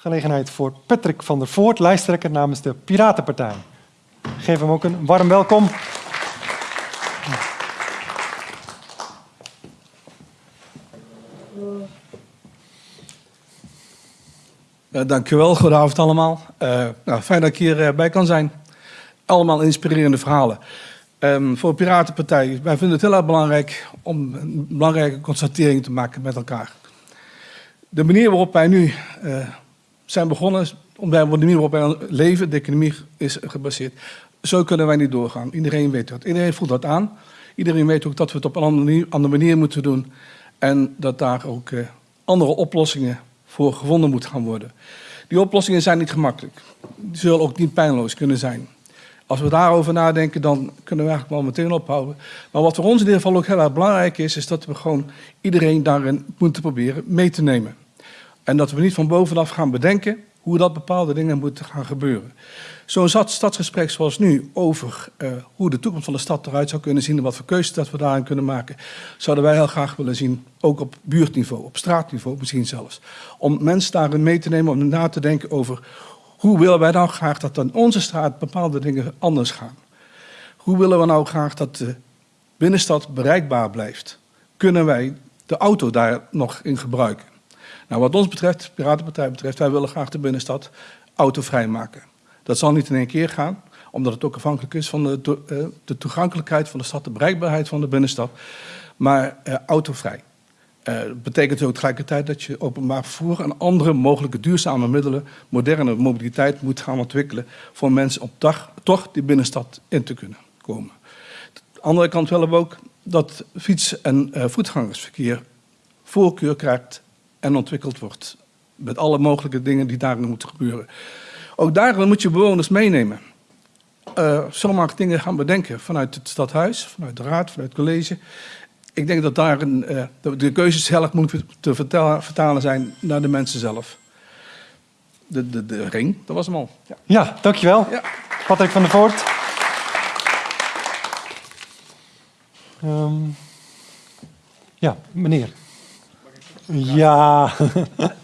gelegenheid voor Patrick van der Voort, lijsttrekker namens de Piratenpartij. Geef hem ook een warm welkom. Uh, dankjewel, goedenavond allemaal. Uh, nou, fijn dat ik hierbij bij kan zijn. Allemaal inspirerende verhalen. Um, voor de Piratenpartij, wij vinden het heel erg belangrijk om een belangrijke constatering te maken met elkaar. De manier waarop wij nu uh, zijn begonnen, om de manier waarop wij leven, de economie is gebaseerd. Zo kunnen wij niet doorgaan. Iedereen weet dat. Iedereen voelt dat aan. Iedereen weet ook dat we het op een andere manier, moeten doen. En dat daar ook uh, andere oplossingen voor gevonden moeten gaan worden. Die oplossingen zijn niet gemakkelijk. Die zullen ook niet pijnloos kunnen zijn. Als we daarover nadenken, dan kunnen we eigenlijk wel meteen ophouden. Maar wat voor ons in ieder geval ook heel erg belangrijk is, is dat we gewoon iedereen daarin moeten proberen mee te nemen. En dat we niet van bovenaf gaan bedenken hoe dat bepaalde dingen moeten gaan gebeuren. Zo'n stadsgesprek zoals nu over uh, hoe de toekomst van de stad eruit zou kunnen zien en wat voor keuzes dat we daarin kunnen maken, zouden wij heel graag willen zien, ook op buurtniveau, op straatniveau misschien zelfs. Om mensen daarin mee te nemen, om na te denken over hoe willen wij nou graag dat in onze straat bepaalde dingen anders gaan. Hoe willen we nou graag dat de binnenstad bereikbaar blijft? Kunnen wij de auto daar nog in gebruiken? Nou, wat ons betreft, de Piratenpartij betreft, wij willen graag de binnenstad autovrij maken. Dat zal niet in één keer gaan, omdat het ook afhankelijk is van de, eh, de toegankelijkheid van de stad, de bereikbaarheid van de binnenstad, maar uh, autovrij. Uh, betekent ook tegelijkertijd dat je openbaar vervoer en andere mogelijke duurzame middelen, moderne mobiliteit moet gaan ontwikkelen voor mensen op dag toch die binnenstad in te kunnen komen. De andere kant willen we ook dat fiets- en voetgangersverkeer voorkeur krijgt en ontwikkeld wordt. Met alle mogelijke dingen die daarin moeten gebeuren. Ook daar moet je bewoners meenemen. Uh, zomaar dingen gaan bedenken vanuit het stadhuis, vanuit de raad, vanuit het college. Ik denk dat daar een, uh, de keuzes zelf moeten te vertalen, vertalen zijn naar de mensen zelf. De, de, de ring, dat was hem al. Ja, ja dankjewel. Ja. Patrick van der Voort. Um, ja, meneer. Ja. Zeker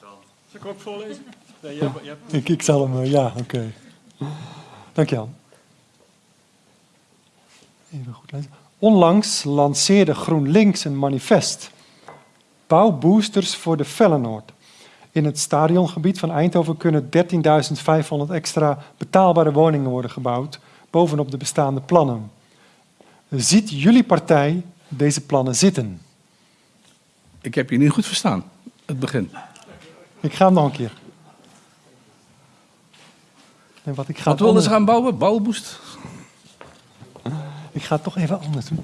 Zal ik ook voorlezen? Nee, jij, jij... Ik, ik zal hem, ja, oké. Okay. Dankjewel. Even goed lezen. Onlangs lanceerde GroenLinks een manifest. Bouwboosters voor de Vellenoord. In het stadiongebied van Eindhoven kunnen 13.500 extra betaalbare woningen worden gebouwd, bovenop de bestaande plannen. Ziet jullie partij deze plannen zitten? Ik heb je niet goed verstaan, het begin. Ik ga hem nog een keer. En wat ik ga wat willen ze gaan bouwen? Bouwboost? Ik ga het toch even anders doen.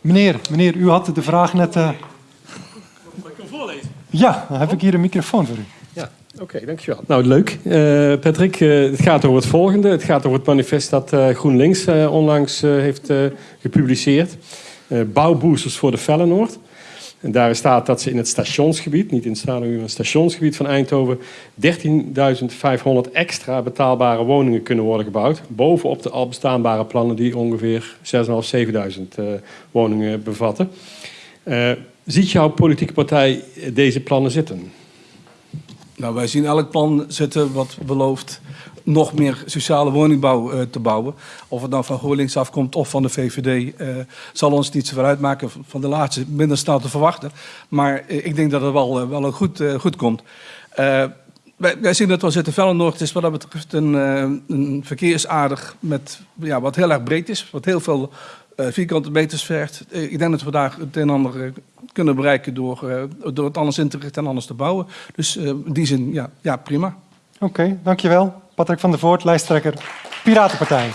Meneer, meneer, u had de vraag net... Uh... Mag ik hem voorlezen? Ja, dan heb ik hier een microfoon voor u. Ja, oké, okay, dankjewel. Nou, leuk. Uh, Patrick, uh, het gaat over het volgende. Het gaat over het manifest dat GroenLinks onlangs heeft gepubliceerd. bouwboosters voor de Vellenoord. En daar staat dat ze in het stationsgebied, niet in het stadion, het stationsgebied van Eindhoven, 13.500 extra betaalbare woningen kunnen worden gebouwd. Bovenop de al bestaanbare plannen die ongeveer 6.500, 7.000 uh, woningen bevatten. Uh, ziet jouw politieke partij deze plannen zitten? Nou, wij zien elk plan zitten wat belooft nog meer sociale woningbouw uh, te bouwen. Of het nou van GroenLinks afkomt of van de VVD, uh, zal ons niet zo uitmaken. Van de laatste minder snel te verwachten. Maar uh, ik denk dat het wel, wel goed, goed komt. Wij, wij, zien dat wel zitten. Vellenoord is wat dat betreft een, een verkeersaardig met, ja, wat heel erg breed is. Wat heel veel vierkante meters vergt. ik denk dat we daar het een en ander kunnen bereiken door, door het anders in te richten en anders te bouwen. Dus in die zin, ja, ja prima. Oké, okay, dankjewel. Patrick van der Voort, lijsttrekker Piratenpartij.